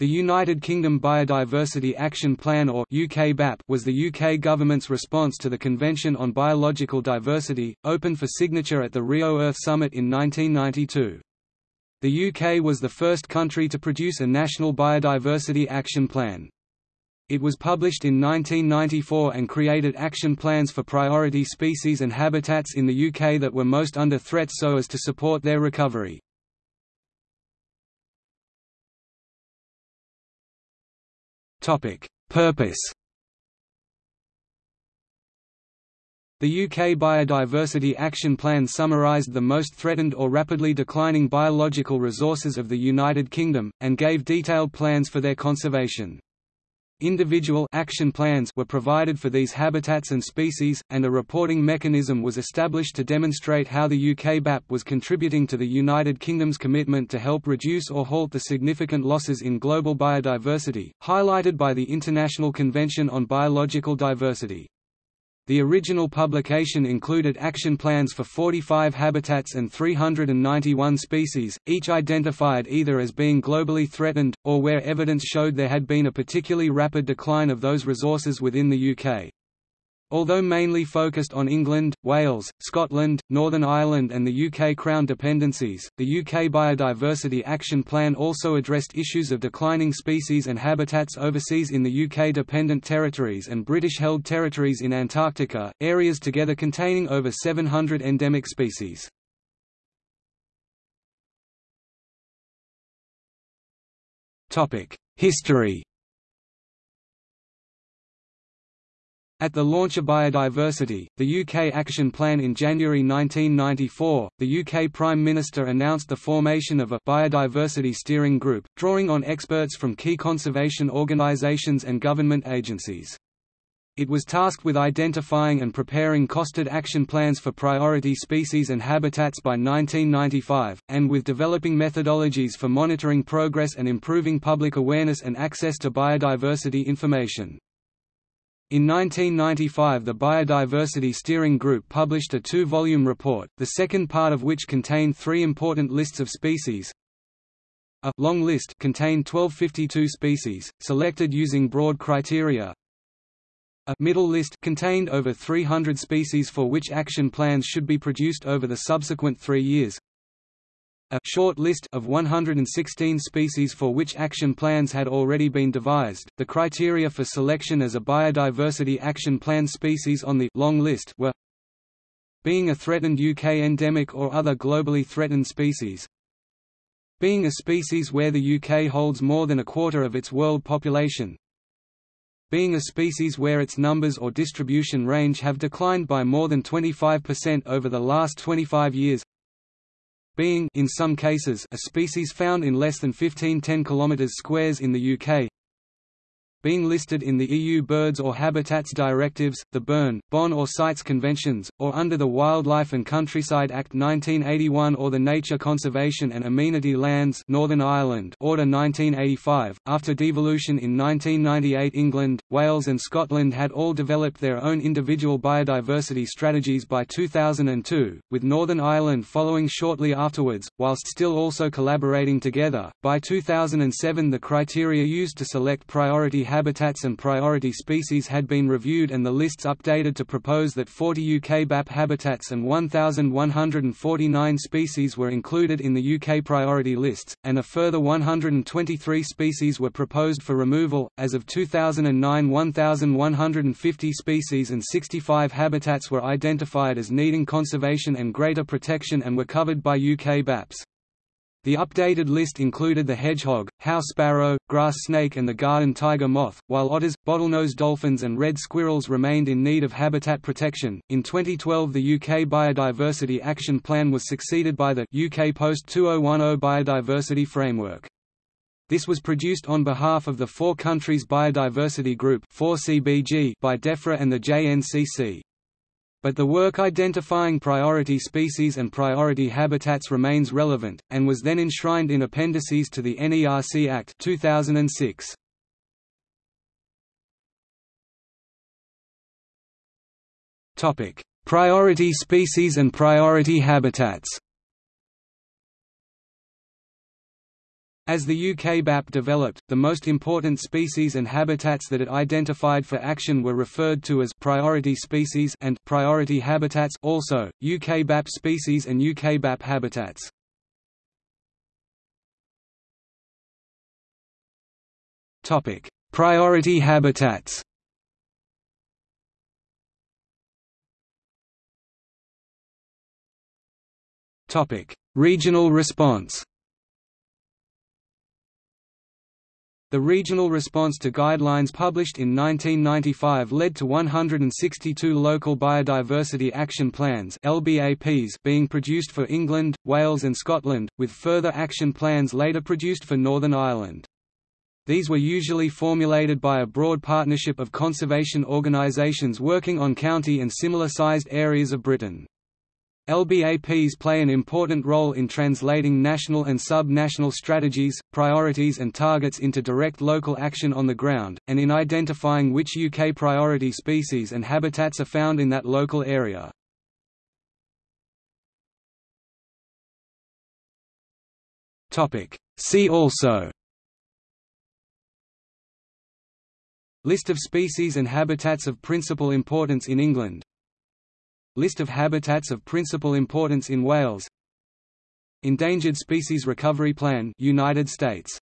The United Kingdom Biodiversity Action Plan or UK BAP was the UK government's response to the Convention on Biological Diversity, open for signature at the Rio Earth Summit in 1992. The UK was the first country to produce a national biodiversity action plan. It was published in 1994 and created action plans for priority species and habitats in the UK that were most under threat so as to support their recovery. Topic: Purpose. The UK Biodiversity Action Plan summarised the most threatened or rapidly declining biological resources of the United Kingdom, and gave detailed plans for their conservation. Individual action plans were provided for these habitats and species, and a reporting mechanism was established to demonstrate how the UK BAP was contributing to the United Kingdom's commitment to help reduce or halt the significant losses in global biodiversity, highlighted by the International Convention on Biological Diversity. The original publication included action plans for 45 habitats and 391 species, each identified either as being globally threatened, or where evidence showed there had been a particularly rapid decline of those resources within the UK. Although mainly focused on England, Wales, Scotland, Northern Ireland and the UK Crown dependencies, the UK Biodiversity Action Plan also addressed issues of declining species and habitats overseas in the UK-dependent territories and British-held territories in Antarctica, areas together containing over 700 endemic species. History At the launch of Biodiversity, the UK Action Plan in January 1994, the UK Prime Minister announced the formation of a Biodiversity Steering Group, drawing on experts from key conservation organisations and government agencies. It was tasked with identifying and preparing costed action plans for priority species and habitats by 1995, and with developing methodologies for monitoring progress and improving public awareness and access to biodiversity information. In 1995 the Biodiversity Steering Group published a two-volume report, the second part of which contained three important lists of species. A long list contained 1252 species, selected using broad criteria. A middle list contained over 300 species for which action plans should be produced over the subsequent three years a short list of 116 species for which action plans had already been devised. The criteria for selection as a biodiversity action plan species on the long list were being a threatened UK endemic or other globally threatened species, being a species where the UK holds more than a quarter of its world population, being a species where its numbers or distribution range have declined by more than 25% over the last 25 years being in some cases a species found in less than 15 10 km squares in the UK being listed in the EU Birds or Habitats Directives, the Bern, Bonn or CITES Conventions, or under the Wildlife and Countryside Act 1981 or the Nature Conservation and Amenity Lands Northern Ireland Order 1985. After devolution in 1998 England, Wales and Scotland had all developed their own individual biodiversity strategies by 2002, with Northern Ireland following shortly afterwards, whilst still also collaborating together. By 2007 the criteria used to select priority habitats and priority species had been reviewed and the lists updated to propose that 40 UK BAP habitats and 1,149 species were included in the UK priority lists, and a further 123 species were proposed for removal. As of 2009, 1,150 species and 65 habitats were identified as needing conservation and greater protection and were covered by UK BAPs. The updated list included the hedgehog, house sparrow, grass snake and the garden tiger moth, while otters, bottlenose dolphins and red squirrels remained in need of habitat protection. In 2012 the UK Biodiversity Action Plan was succeeded by the UK Post-2010 Biodiversity Framework. This was produced on behalf of the Four Countries Biodiversity Group by DEFRA and the JNCC. But the work identifying priority species and priority habitats remains relevant, and was then enshrined in appendices to the NERC Act 2006. priority species and priority habitats As the UK BAP developed, the most important species and habitats that it identified for action were referred to as priority species and priority habitats also, UK BAP species and UK BAP habitats. Priority habitats Regional response The regional response to guidelines published in 1995 led to 162 local biodiversity action plans (LBAPs) being produced for England, Wales and Scotland, with further action plans later produced for Northern Ireland. These were usually formulated by a broad partnership of conservation organisations working on county and similar-sized areas of Britain. LBAPs play an important role in translating national and sub-national strategies, priorities and targets into direct local action on the ground, and in identifying which UK priority species and habitats are found in that local area. See also List of species and habitats of principal importance in England List of habitats of principal importance in Wales. Endangered Species Recovery Plan United States